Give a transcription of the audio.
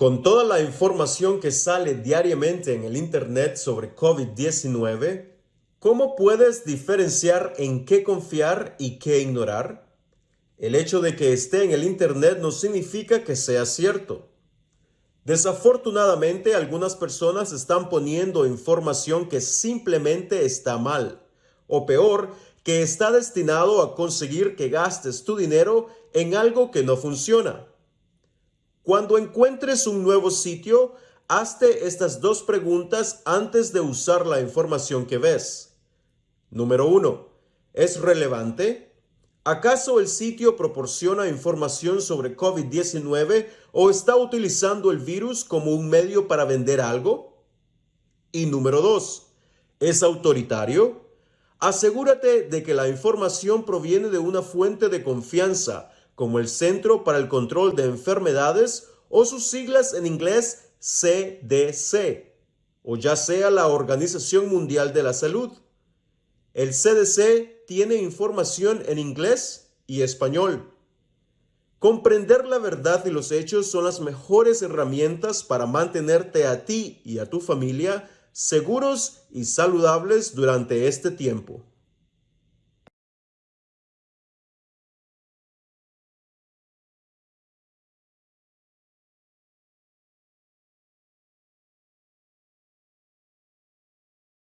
Con toda la información que sale diariamente en el Internet sobre COVID-19, ¿cómo puedes diferenciar en qué confiar y qué ignorar? El hecho de que esté en el Internet no significa que sea cierto. Desafortunadamente, algunas personas están poniendo información que simplemente está mal, o peor, que está destinado a conseguir que gastes tu dinero en algo que no funciona. Cuando encuentres un nuevo sitio, hazte estas dos preguntas antes de usar la información que ves. Número 1. ¿Es relevante? ¿Acaso el sitio proporciona información sobre COVID-19 o está utilizando el virus como un medio para vender algo? Y número 2. ¿Es autoritario? Asegúrate de que la información proviene de una fuente de confianza como el Centro para el Control de Enfermedades o sus siglas en inglés CDC, o ya sea la Organización Mundial de la Salud. El CDC tiene información en inglés y español. Comprender la verdad y los hechos son las mejores herramientas para mantenerte a ti y a tu familia seguros y saludables durante este tiempo.